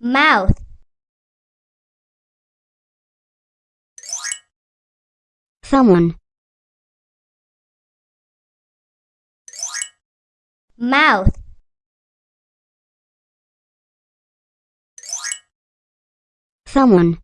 mouth. Someone, mouth. Someone,